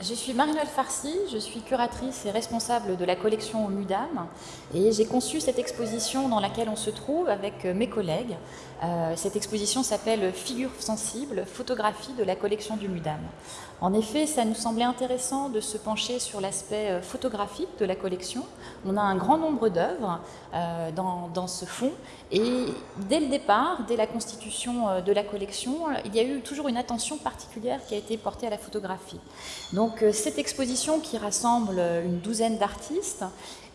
Je suis Marie-Noël Farcy, je suis curatrice et responsable de la collection au MUDAM et j'ai conçu cette exposition dans laquelle on se trouve avec mes collègues. Euh, cette exposition s'appelle Figures sensibles, photographie de la collection du MUDAM. En effet, ça nous semblait intéressant de se pencher sur l'aspect euh, photographique de la collection. On a un grand nombre d'œuvres euh, dans, dans, ce fonds et dès le départ, dès la constitution de la collection, il y a eu toujours une attention particulière qui a été portée à la photographie. Donc donc euh, cette exposition qui rassemble une douzaine d'artistes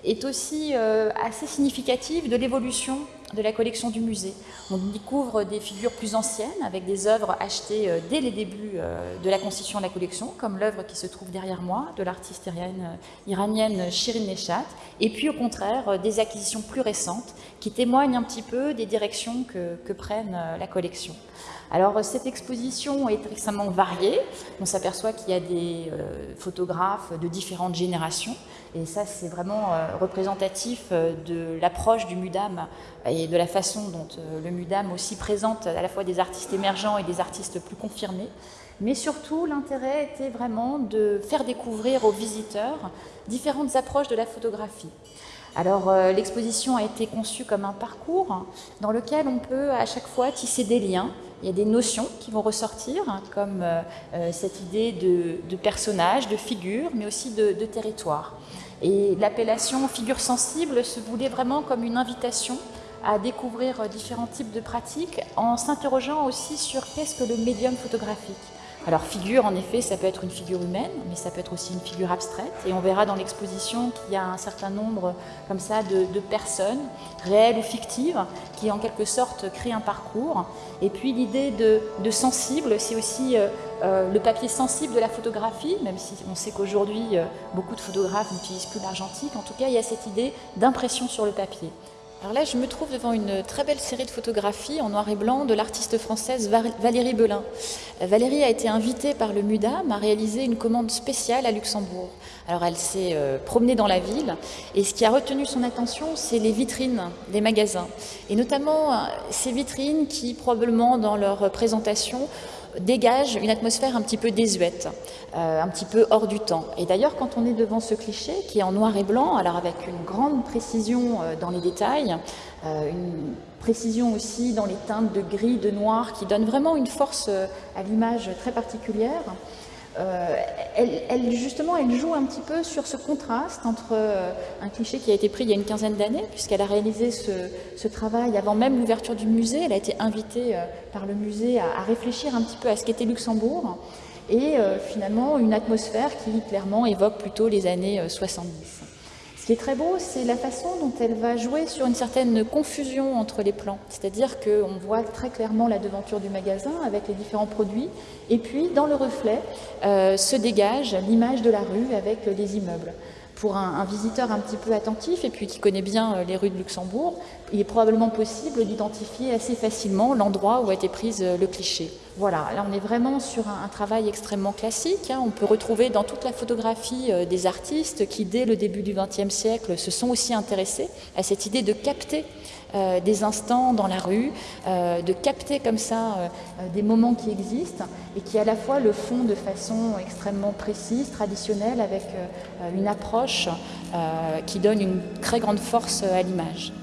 est aussi euh, assez significative de l'évolution de la collection du musée. On découvre des figures plus anciennes avec des œuvres achetées euh, dès les débuts de la constitution de la collection, comme l'œuvre qui se trouve derrière moi de l'artiste iranienne Shirin Neshat, et puis au contraire des acquisitions plus récentes qui témoignent un petit peu des directions que, prennent la collection. Alors cette exposition est extrêmement variée. On s'aperçoit qu'il y a des euh, photographes de différentes générations et ça c'est vraiment euh, représentatif euh, de l'approche du MUDAM de la façon dont le MUDAM aussi présente à la fois des artistes émergents et des artistes plus confirmés. Mais surtout, l'intérêt était vraiment de faire découvrir aux visiteurs différentes approches de la photographie. Alors l'exposition a été conçue comme un parcours dans lequel on peut à chaque fois tisser des liens il y a des notions qui vont ressortir, hein, comme euh, euh, cette idée de, de, personnage, de figure, mais aussi de, de territoire. Et l'appellation figure sensible se voulait vraiment comme une invitation à découvrir différents types de pratiques en s'interrogeant aussi sur qu'est-ce que le médium photographique. Alors figure, en effet, ça peut être une figure humaine, mais ça peut être aussi une figure abstraite. Et on verra dans l'exposition qu'il y a un certain nombre comme ça de, personnes, réelles ou fictives, qui en quelque sorte créent un parcours. Et puis l'idée de, sensible, c'est aussi euh, euh, le papier sensible de la photographie, même si on sait qu'aujourd'hui, euh, beaucoup de photographes n'utilisent plus l'argentique. En tout cas, il y a cette idée d'impression sur le papier. Alors là, je me trouve devant une très belle série de photographies en noir et blanc de l'artiste française Valérie Belin. Valérie a été invitée par le MUDAM à réaliser une commande spéciale à Luxembourg. Alors elle s'est euh, promenée dans la ville et ce qui a retenu son attention, c'est les vitrines des magasins. Et notamment euh, ces vitrines qui, probablement dans leur présentation, dégage une atmosphère un petit peu désuète, euh, un petit peu hors du temps. Et d'ailleurs, quand on est devant ce cliché, qui est en noir et blanc, alors avec une grande précision euh, dans les détails, euh, une précision aussi dans les teintes de gris, de noir, qui donne vraiment une force à l'image très particulière, euh, elle, justement, elle joue un petit peu sur ce contraste entre euh, un cliché qui a été pris il y a une quinzaine d'années, puisqu'elle a réalisé ce, travail avant même l'ouverture du musée. Elle a été invitée euh, par le musée à, réfléchir un petit peu à ce qu'était Luxembourg, et finalement une atmosphère qui clairement évoque plutôt les années 70. Ce qui est très beau, c'est la façon dont elle va jouer sur une certaine confusion entre les plans. C'est-à-dire qu'on voit très clairement la devanture du magasin avec les différents produits, et puis dans le reflet euh, se dégage l'image de la rue avec les immeubles pour un, visiteur un petit peu attentif et puis qui connaît bien euh, les rues de Luxembourg, il est probablement possible d'identifier assez facilement l'endroit où a été prise euh, le cliché. Voilà, là on est vraiment sur un, travail extrêmement classique. Hein. On peut retrouver dans toute la photographie euh, des artistes qui, dès le début du XXe siècle, se sont aussi intéressés à cette idée de capter des instants dans la rue, de capter comme ça des moments qui existent et qui à la fois le font de façon extrêmement précise, traditionnelle, avec une approche euh, qui donne une très grande force à l'image.